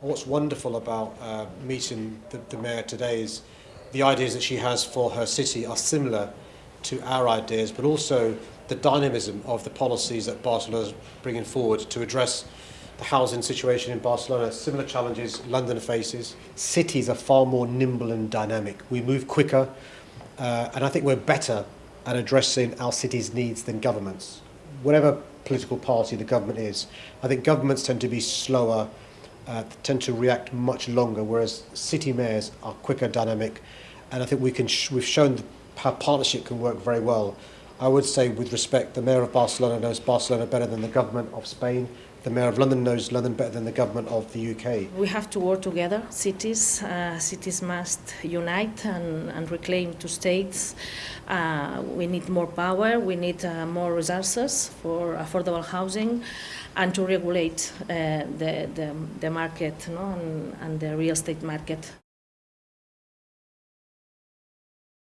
What's wonderful about uh, meeting the, the Mayor today is the ideas that she has for her city are similar to our ideas, but also the dynamism of the policies that Barcelona is bringing forward to address the housing situation in Barcelona, similar challenges London faces. Cities are far more nimble and dynamic. We move quicker, uh, and I think we're better at addressing our city's needs than governments. Whatever political party the government is, I think governments tend to be slower, uh, tend to react much longer, whereas city mayors are quicker, dynamic, and I think we can sh we've shown how partnership can work very well. I would say, with respect, the mayor of Barcelona knows Barcelona better than the government of Spain. The mayor of London knows London better than the government of the UK. We have to work together. Cities, uh, cities must unite and, and reclaim two states. Uh, we need more power. We need uh, more resources for affordable housing, and to regulate uh, the, the the market no? and, and the real estate market.